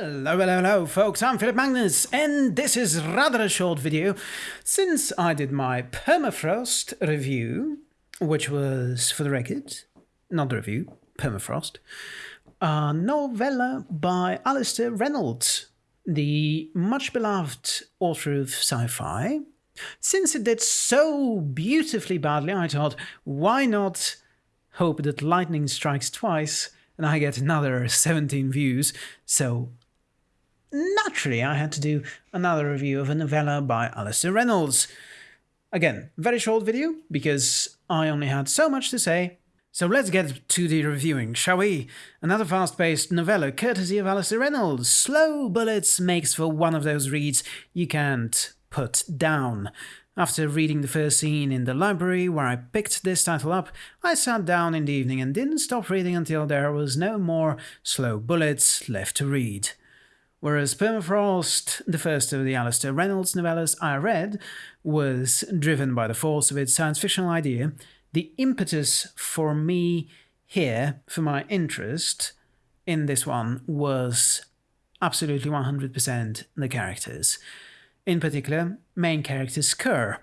Hello, hello, hello, folks. I'm Philip Magnus, and this is rather a short video since I did my permafrost review, which was, for the record, not the review, permafrost, a novella by Alastair Reynolds, the much beloved author of sci fi. Since it did so beautifully badly, I thought, why not hope that lightning strikes twice and I get another 17 views, so naturally I had to do another review of a novella by Alastair Reynolds. Again, very short video, because I only had so much to say. So let's get to the reviewing, shall we? Another fast-paced novella courtesy of Alastair Reynolds. Slow Bullets makes for one of those reads you can't put down. After reading the first scene in the library where I picked this title up, I sat down in the evening and didn't stop reading until there was no more slow bullets left to read. Whereas Permafrost, the first of the Alastair Reynolds novellas I read, was driven by the force of its science fictional idea, the impetus for me here, for my interest in this one, was absolutely 100% the characters. In particular, main character Scur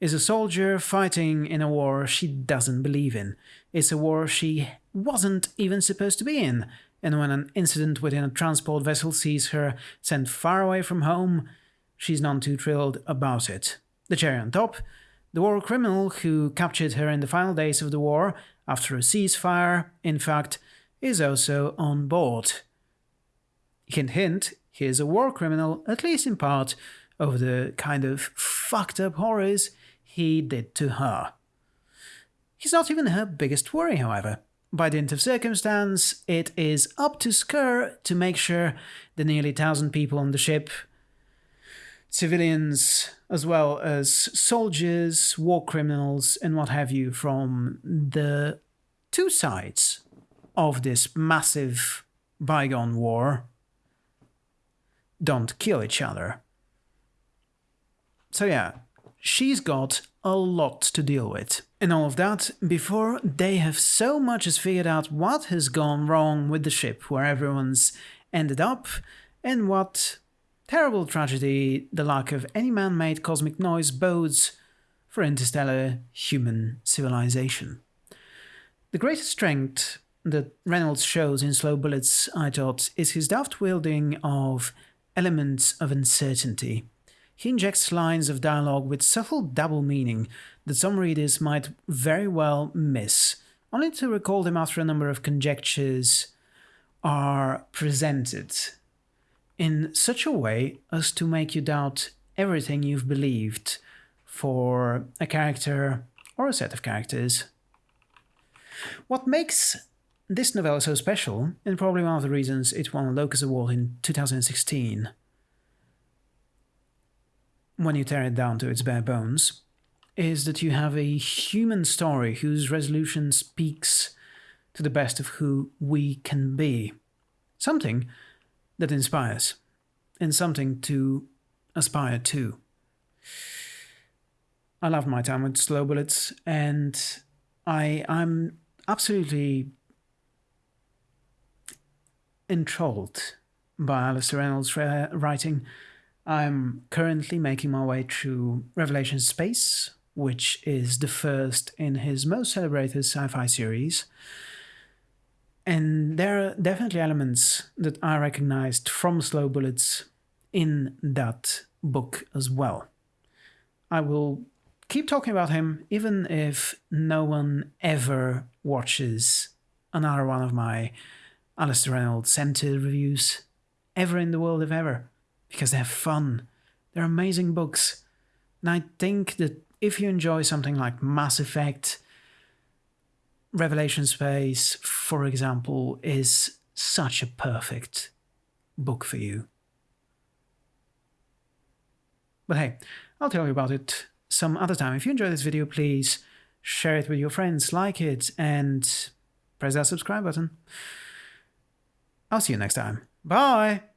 is a soldier fighting in a war she doesn't believe in. It's a war she wasn't even supposed to be in, and when an incident within a transport vessel sees her sent far away from home, she's none too thrilled about it. The cherry on top, the war criminal who captured her in the final days of the war after a ceasefire, in fact, is also on board. Hint hint, he is a war criminal, at least in part, of the kind of fucked up horrors he did to her. He's not even her biggest worry, however. By dint of circumstance, it is up to Scur to make sure the nearly thousand people on the ship, civilians as well as soldiers, war criminals, and what have you, from the two sides of this massive bygone war, don't kill each other. So yeah, she's got a lot to deal with. And all of that before they have so much as figured out what has gone wrong with the ship, where everyone's ended up, and what terrible tragedy the lack of any man-made cosmic noise bodes for interstellar human civilization. The greatest strength that Reynolds shows in Slow Bullets, I thought, is his deft wielding of elements of uncertainty. He injects lines of dialogue with subtle double meaning that some readers might very well miss, only to recall them after a number of conjectures are presented in such a way as to make you doubt everything you've believed for a character or a set of characters. What makes this novella so special, and probably one of the reasons it won a Locus Award in 2016, when you tear it down to its bare bones, is that you have a human story whose resolution speaks to the best of who we can be. Something that inspires, and something to aspire to. I love my time with Slow Bullets, and I, I'm absolutely enthralled by Alastair Reynolds' uh, writing. I'm currently making my way through Revelation Space, which is the first in his most celebrated sci fi series. And there are definitely elements that I recognized from Slow Bullets in that book as well. I will keep talking about him even if no one ever watches another one of my Alastair Reynolds centered reviews ever in the world, if ever because they're fun. They're amazing books. And I think that if you enjoy something like Mass Effect, Revelation Space, for example, is such a perfect book for you. But hey, I'll tell you about it some other time. If you enjoyed this video, please share it with your friends, like it, and press that subscribe button. I'll see you next time. Bye!